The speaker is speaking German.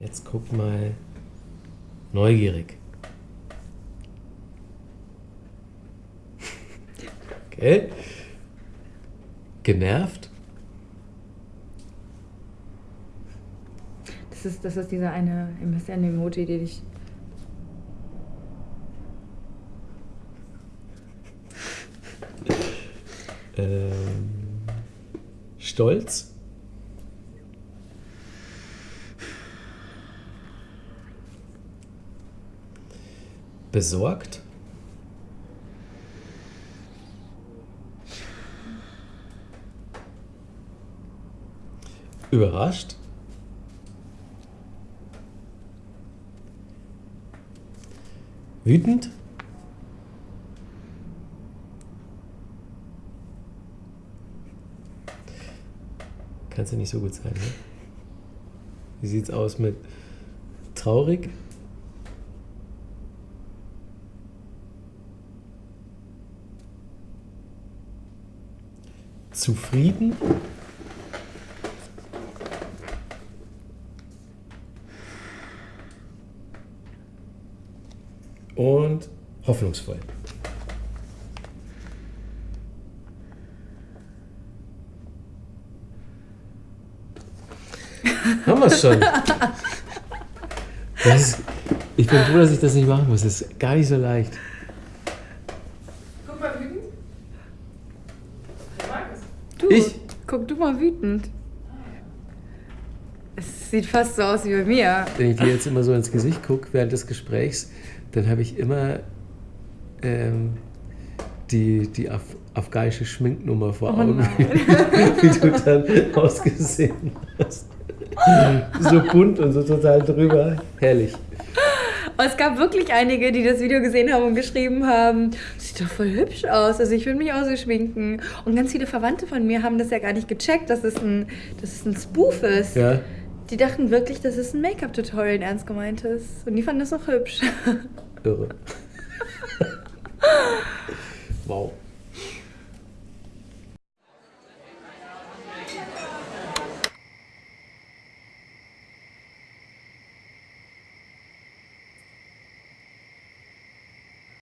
Jetzt guck mal neugierig. Okay. Genervt? Das ist, das ist dieser eine MSN-Emoji, den ich. Ähm, stolz? Besorgt? Überrascht? Wütend? Kannst ja nicht so gut sein, ne? Wie sieht's aus mit traurig? Zufrieden? Und hoffnungsvoll. Haben wir es schon. Ist, ich bin froh, dass ich das nicht machen muss. Das ist gar nicht so leicht. Guck mal wütend. Wer mag es? Du, Ich? guck du mal wütend. Es sieht fast so aus wie bei mir. Wenn ich dir jetzt immer so ins Gesicht gucke während des Gesprächs, dann habe ich immer ähm, die, die af afghanische Schminknummer vor Oh Augen, nein. wie du dann ausgesehen hast. So bunt und so total drüber. Herrlich. Und es gab wirklich einige, die das Video gesehen haben und geschrieben haben, sieht doch voll hübsch aus, also ich will mich auch so schminken. Und ganz viele Verwandte von mir haben das ja gar nicht gecheckt, dass es ein, dass es ein Spoof ist. Ja. Die dachten wirklich, dass es ein Make-up-Tutorial in ernst gemeint ist. Und die fanden das auch hübsch. Irre. wow.